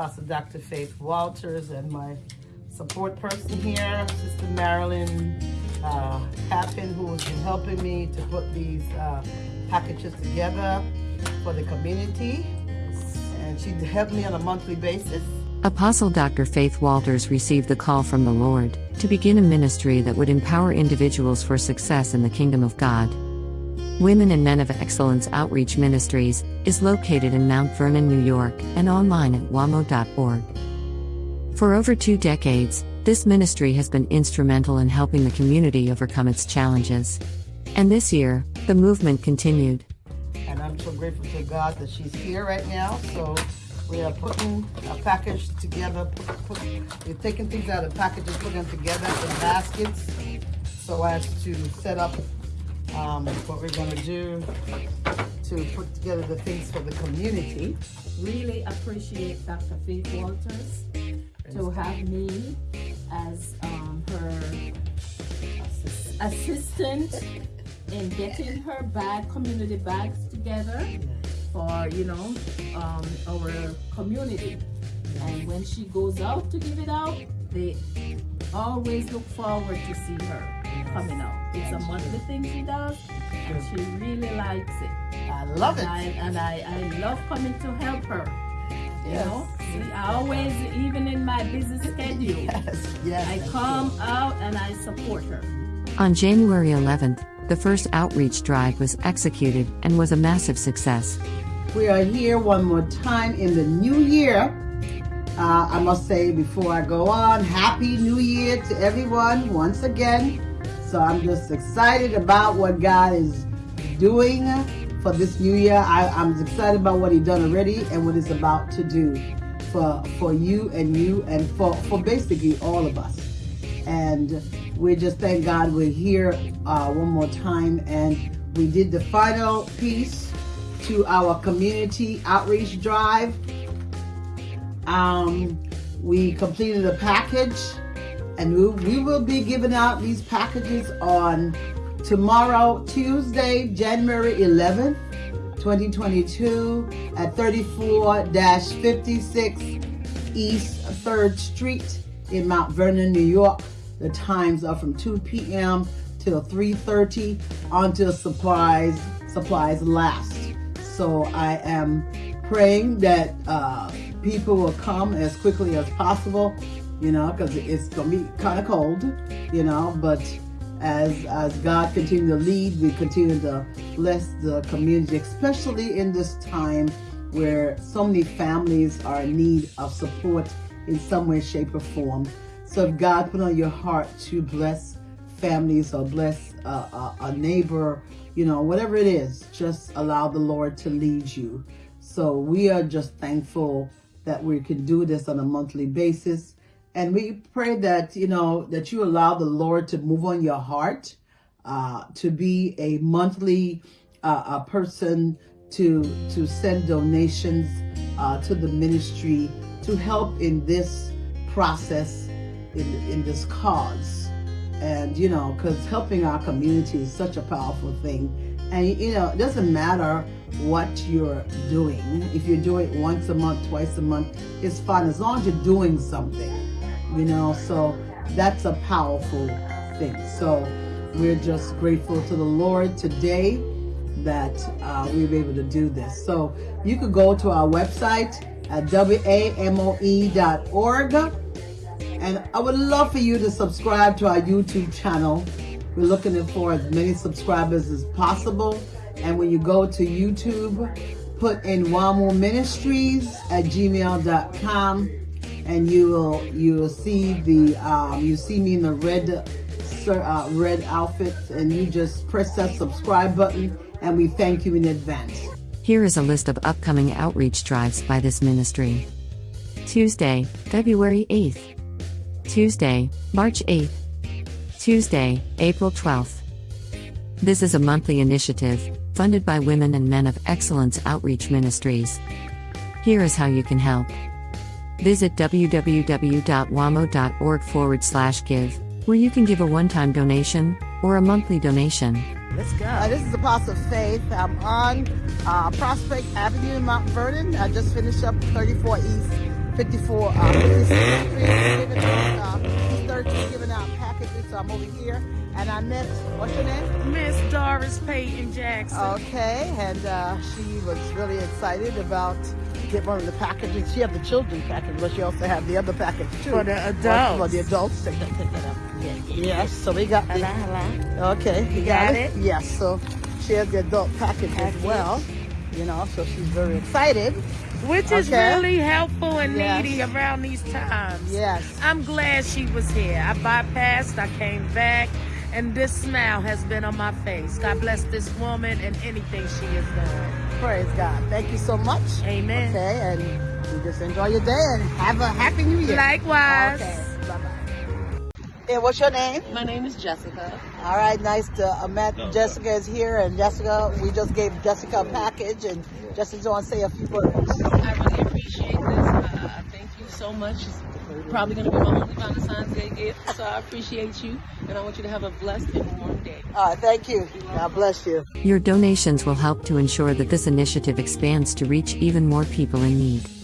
Apostle Dr. Faith Walters and my support person here, Sister Marilyn uh, Pappin, who has been helping me to put these uh, packages together for the community. And she helped me on a monthly basis. Apostle Dr. Faith Walters received the call from the Lord to begin a ministry that would empower individuals for success in the kingdom of God. Women and Men of Excellence Outreach Ministries is located in Mount Vernon, New York, and online at wamo.org. For over two decades, this ministry has been instrumental in helping the community overcome its challenges. And this year, the movement continued. And I'm so grateful to God that she's here right now. So we are putting a package together. Put, put, we're taking things out of packages, putting them together in baskets so as to set up um, what we're going to do to put together the things for the community. Really appreciate Dr. Faith Walters to have me as um, her assistant in getting her bag, community bags together for, you know, um, our community. And when she goes out to give it out, they always look forward to see her coming out. It's a monthly thing she does, and she really likes it. I love and it. I, and I, I love coming to help her. You Yes. know, See, I always, even in my busy schedule, Yes, yes. I come out and I support her. On January 11th, the first outreach drive was executed and was a massive success. We are here one more time in the new year. Uh, I must say before I go on, Happy New Year to everyone once again. So I'm just excited about what God is doing for this new year. I, I'm excited about what He's done already and what He's about to do for for you and you and for, for basically all of us. And we just thank God we're here uh, one more time and we did the final piece to our community outreach drive. Um, we completed a package and we, will be giving out these packages on tomorrow, Tuesday, January 11th, 2022 at 34-56 East 3rd Street in Mount Vernon, New York. The times are from 2 p.m. till 3.30 until supplies, supplies last. So I am praying that uh, people will come as quickly as possible, you know, because it's going to be kind of cold, you know, but as as God continue to lead, we continue to bless the community, especially in this time where so many families are in need of support in some way, shape, or form. So if God put on your heart to bless families or bless a, a, a neighbor, you know, whatever it is, just allow the Lord to lead you. So we are just thankful that we can do this on a monthly basis. And we pray that, you know, that you allow the Lord to move on your heart, uh, to be a monthly uh, a person to, to send donations uh, to the ministry to help in this process, in, in this cause. And, you know, because helping our community is such a powerful thing. And, you know, it doesn't matter what you're doing. If you're doing it once a month, twice a month, it's fine as long as you're doing something you know so that's a powerful thing. So we're just grateful to the lord today that uh, we were able to do this. So you could go to our website at wamoe.org and i would love for you to subscribe to our youtube channel. We're looking for as many subscribers as possible. And when you go to youtube put in wamo ministries at gmail.com and you will you will see the um, you see me in the red uh, red outfit and you just press that subscribe button and we thank you in advance. Here is a list of upcoming outreach drives by this ministry. Tuesday, February 8th. Tuesday, March 8th. Tuesday, April 12th. This is a monthly initiative funded by Women and Men of Excellence Outreach Ministries. Here is how you can help. Visit www.wamo.org forward slash give, where you can give a one time donation or a monthly donation. Let's go. Uh, this is Apostle Faith. I'm on uh, Prospect Avenue in Mount Vernon. I just finished up 34 East 54, uh, 56th Street, giving out, uh, 3rd Street, giving out packages. So I'm over here, and I met, what's your name? Miss Doris Payton Jackson. Okay, and uh, she was really excited about get one of the packages. She had the children package, but she also had the other package too. For the For, adults. for the adults. Take that, take that up. Yes, so we got the, Hello, hello. okay, you, You got it? Yes, so she has the adult package, as well. You know, so she's very excited. Which is Okay. really helpful and Yes. needy around these times. Yes. I'm glad she was here. I bypassed, I came back, and this smile has been on my face. God bless this woman and anything she has done. Praise God. Thank you so much. Amen. Okay, and you just enjoy your day and have a happy new year. Likewise. Okay, bye bye. Yeah, what's your name? My name is Jessica. All right, nice to uh, met. Jessica is here, and Jessica, we just gave Jessica a package, and Jessica want to say a few words. I really appreciate this. Uh, thank you so much. It's probably going to be my only Valentine's Day gift, so I appreciate you, and I want you to have a blessed and warm day. All right, thank you. God bless you. Your donations will help to ensure that this initiative expands to reach even more people in need.